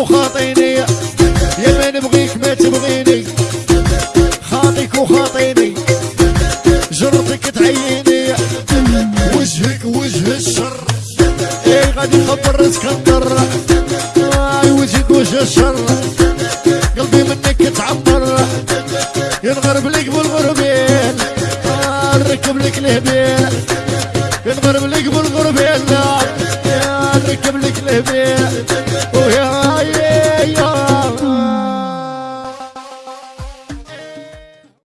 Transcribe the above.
وخاطيني يا ما نبغيك ما تبغيني. خاطيك وخاطيني. جرتك تعيني. وجهك وجه الشر. إي غادي نخبر اسكندر اي آه، وجهك وجه الشر. قلبي منك تعبر. ينغرب لك بالغربين. آه، نركب لك الهبيل ينغرب لك بالغربين. آه، نركب لك الهبيل